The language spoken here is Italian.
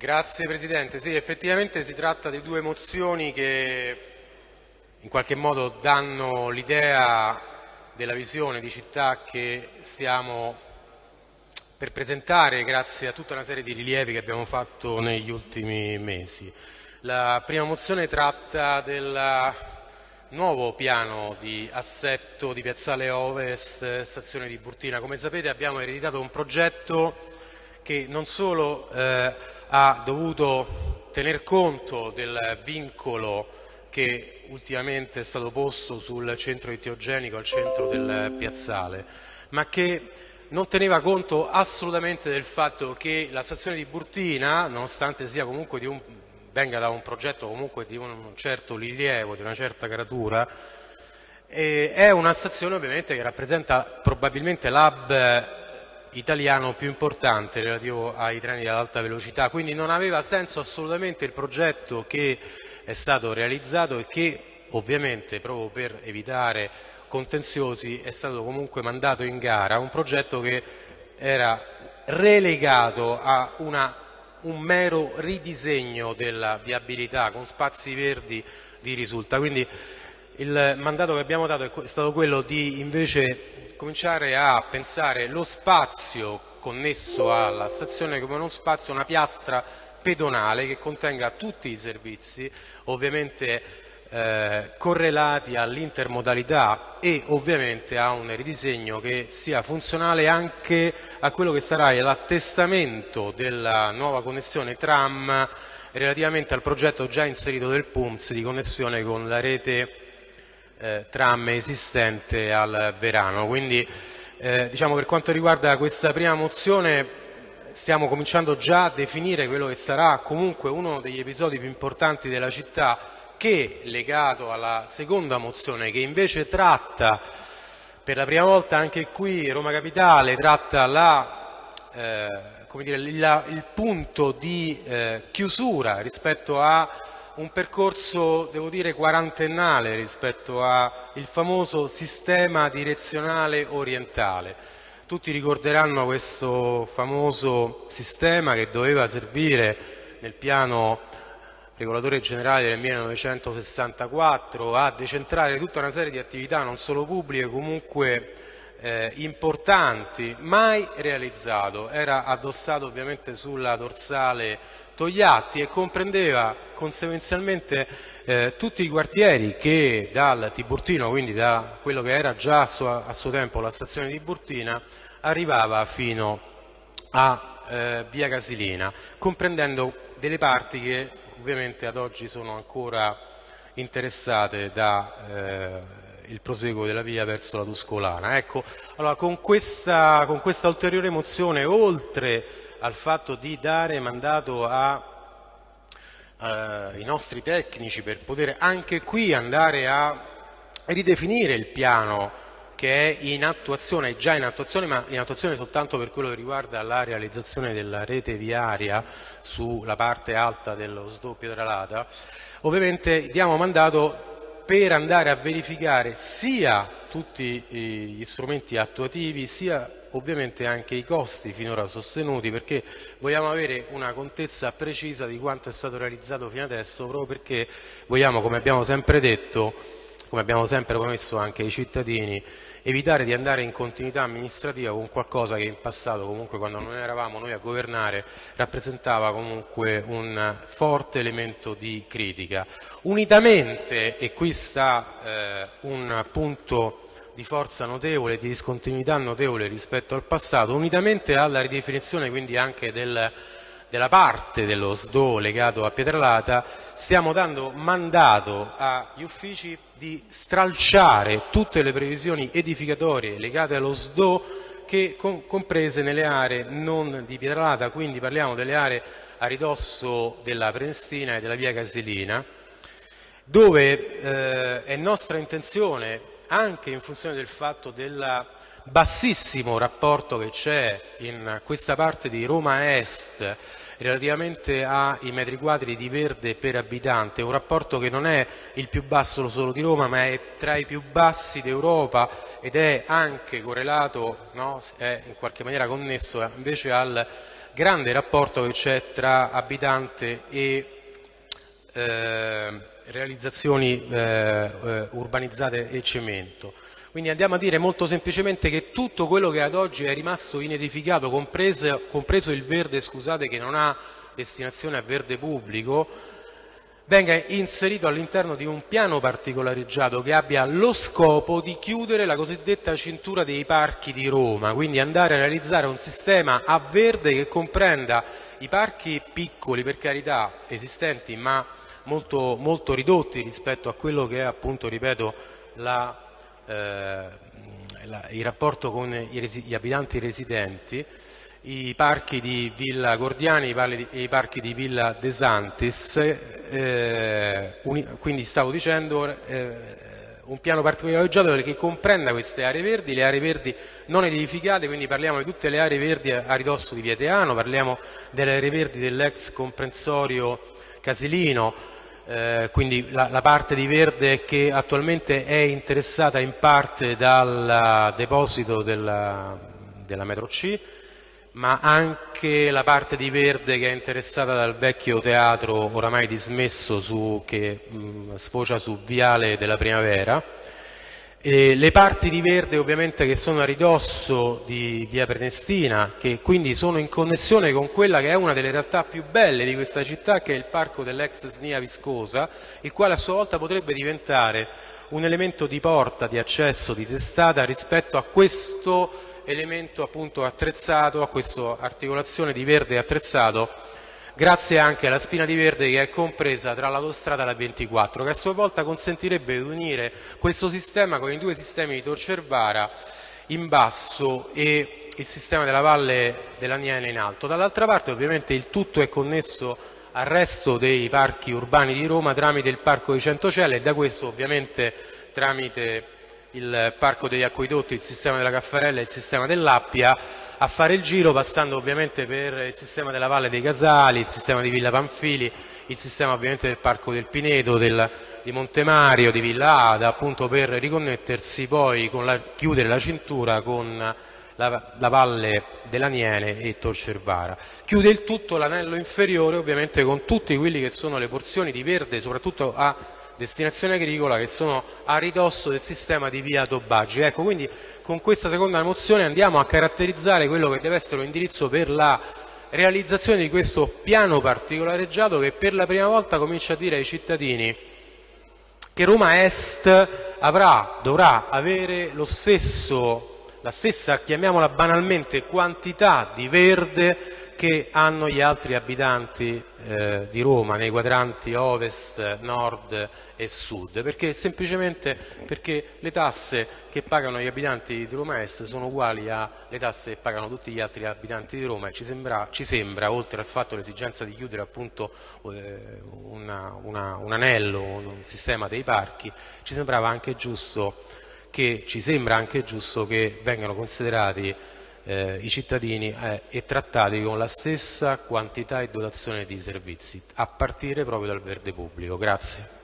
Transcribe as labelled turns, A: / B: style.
A: Grazie Presidente. Sì, effettivamente si tratta di due mozioni che in qualche modo danno l'idea della visione di città che stiamo per presentare grazie a tutta una serie di rilievi che abbiamo fatto negli ultimi mesi. La prima mozione tratta del nuovo piano di assetto di Piazzale Ovest, stazione di Burtina. Come sapete abbiamo ereditato un progetto che non solo eh, ha dovuto tener conto del vincolo che ultimamente è stato posto sul centro etiogenico al centro del piazzale, ma che non teneva conto assolutamente del fatto che la stazione di Burtina, nonostante un, venga da un progetto comunque di un certo rilievo, di una certa caratura, eh, è una stazione ovviamente che rappresenta probabilmente l'hub italiano più importante relativo ai treni ad velocità, quindi non aveva senso assolutamente il progetto che è stato realizzato e che ovviamente proprio per evitare contenziosi è stato comunque mandato in gara, un progetto che era relegato a una, un mero ridisegno della viabilità con spazi verdi di risulta. Quindi il mandato che abbiamo dato è stato quello di invece cominciare a pensare lo spazio connesso alla stazione come uno spazio, una piastra pedonale che contenga tutti i servizi, ovviamente eh, correlati all'intermodalità e ovviamente a un ridisegno che sia funzionale anche a quello che sarà l'attestamento della nuova connessione tram relativamente al progetto già inserito del PUMS di connessione con la rete eh, tram esistente al Verano. Quindi eh, diciamo, per quanto riguarda questa prima mozione stiamo cominciando già a definire quello che sarà comunque uno degli episodi più importanti della città che, legato alla seconda mozione, che invece tratta per la prima volta anche qui Roma Capitale, tratta la, eh, dire, il, il, punto di eh, chiusura rispetto a un percorso, devo dire, quarantennale rispetto al famoso sistema direzionale orientale. Tutti ricorderanno questo famoso sistema che doveva servire nel piano regolatore generale del 1964 a decentrare tutta una serie di attività non solo pubbliche comunque eh, importanti, mai realizzato, era addossato ovviamente sulla dorsale Togliatti e comprendeva conseguenzialmente eh, tutti i quartieri che dal Tiburtino, quindi da quello che era già a suo, a suo tempo la stazione di Burtina, arrivava fino a eh, via Casilina, comprendendo delle parti che ovviamente ad oggi sono ancora interessate dal eh, proseguo della via verso la Tuscolana. Ecco, allora, con, questa, con questa ulteriore mozione, oltre al fatto di dare mandato ai nostri tecnici per poter anche qui andare a ridefinire il piano che è in attuazione, già in attuazione, ma in attuazione soltanto per quello che riguarda la realizzazione della rete viaria sulla parte alta dello SDO Pietralata, ovviamente diamo mandato per andare a verificare sia tutti gli strumenti attuativi, sia ovviamente anche i costi finora sostenuti perché vogliamo avere una contezza precisa di quanto è stato realizzato fino adesso proprio perché vogliamo, come abbiamo sempre detto, come abbiamo sempre promesso anche ai cittadini, evitare di andare in continuità amministrativa con qualcosa che in passato comunque quando non eravamo noi a governare rappresentava comunque un forte elemento di critica. Unitamente, e qui sta eh, un punto di forza notevole, di discontinuità notevole rispetto al passato, unitamente alla ridefinizione quindi anche del, della parte dello SDO legato a Pietralata, stiamo dando mandato agli uffici di stralciare tutte le previsioni edificatorie legate allo SDO che comprese nelle aree non di Pietralata, quindi parliamo delle aree a ridosso della Prenestina e della via Casilina, dove eh, è nostra intenzione anche in funzione del fatto del bassissimo rapporto che c'è in questa parte di Roma Est relativamente ai metri quadri di verde per abitante, un rapporto che non è il più basso solo di Roma ma è tra i più bassi d'Europa ed è anche correlato, no? è in qualche maniera connesso invece al grande rapporto che c'è tra abitante e eh, realizzazioni eh, eh, urbanizzate e cemento. Quindi andiamo a dire molto semplicemente che tutto quello che ad oggi è rimasto inedificato, compreso, compreso il verde scusate, che non ha destinazione a verde pubblico, venga inserito all'interno di un piano particolareggiato che abbia lo scopo di chiudere la cosiddetta cintura dei parchi di Roma, quindi andare a realizzare un sistema a verde che comprenda i parchi piccoli, per carità, esistenti, ma molto, molto ridotti rispetto a quello che è appunto, ripeto, la, eh, la, il rapporto con gli abitanti residenti, i parchi di Villa Gordiani e i parchi di Villa De Santis, eh, quindi stavo dicendo eh, un piano particolareggiato che comprenda queste aree verdi, le aree verdi non edificate, quindi parliamo di tutte le aree verdi a ridosso di Vieteano, parliamo delle aree verdi dell'ex comprensorio Casilino, eh, quindi la, la, parte di verde che attualmente è interessata in parte dal deposito della, della metro C, ma anche la parte di verde che è interessata dal vecchio teatro oramai dismesso su, che mh, sfocia su Viale della Primavera. E le parti di verde ovviamente che sono a ridosso di via Prenestina, che quindi sono in connessione con quella che è una delle realtà più belle di questa città, che è il parco dell'ex Snia Viscosa, il quale a sua volta potrebbe diventare un elemento di porta, di accesso, di testata rispetto a questo elemento appunto attrezzato, a questa articolazione di verde attrezzato, grazie anche alla spina di verde che è compresa tra l'autostrada e la 24, che a sua volta consentirebbe di unire questo sistema con i due sistemi di Torcervara in basso e il sistema della valle dell'Aniene in alto. Dall'altra parte ovviamente il tutto è connesso al resto dei parchi urbani di Roma tramite il parco di Centocelle e da questo ovviamente tramite il parco degli acquedotti, il sistema della Caffarella e il sistema dell'Appia a fare il giro passando ovviamente per il sistema della Valle dei Casali, il sistema di Villa Panfili, il sistema ovviamente del Parco del Pineto, del, di Montemario, di Villa Ada, appunto per riconnettersi poi, con la, chiudere la cintura con la, la Valle dell'Aniene e Torcervara. Chiude il tutto l'anello inferiore ovviamente con tutte quelle che sono le porzioni di verde, soprattutto a destinazione agricola che sono a ridosso del sistema di via Tobaggi. Ecco, quindi con questa seconda mozione andiamo a caratterizzare quello che deve essere un indirizzo per la realizzazione di questo piano particolareggiato che per la prima volta comincia a dire ai cittadini che Roma Est avrà, dovrà avere stesso, la stessa, chiamiamola banalmente, quantità di verde che hanno gli altri abitanti eh, di Roma nei quadranti ovest, nord e sud, perché semplicemente perché le tasse che pagano gli abitanti di Roma Est sono uguali alle tasse che pagano tutti gli altri abitanti di Roma e ci sembra, ci sembra oltre al fatto l'esigenza di chiudere appunto eh, una, una, un anello, un sistema dei parchi, ci sembrava anche giusto che, ci sembra anche giusto che vengano considerati eh, i cittadini eh, e trattati con la stessa quantità e dotazione di servizi, a partire proprio dal verde pubblico. Grazie.